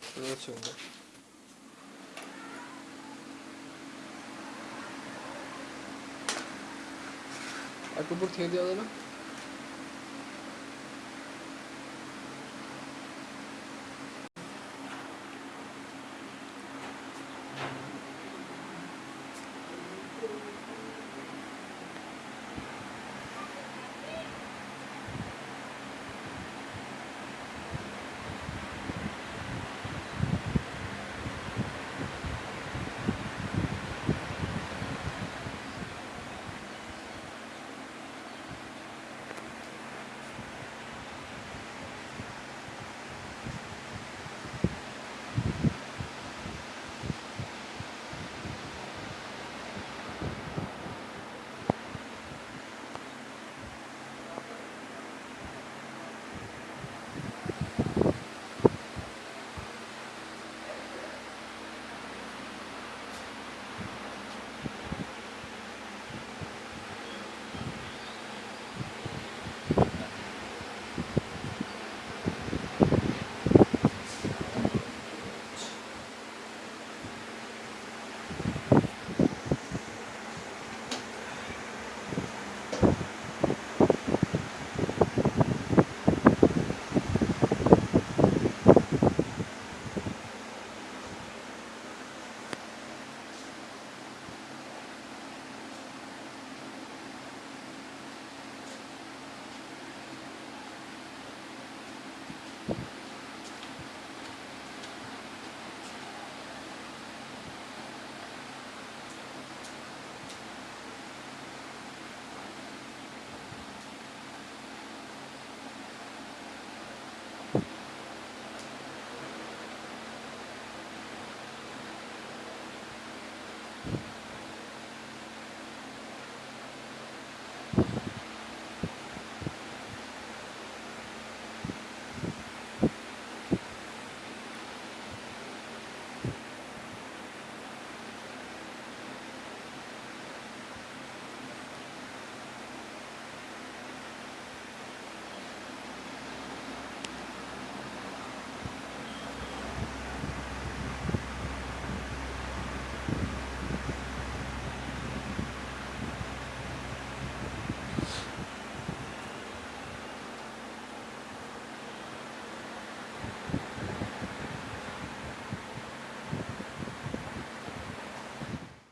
Şuraya açıyorum da. Akbabur TD alalım.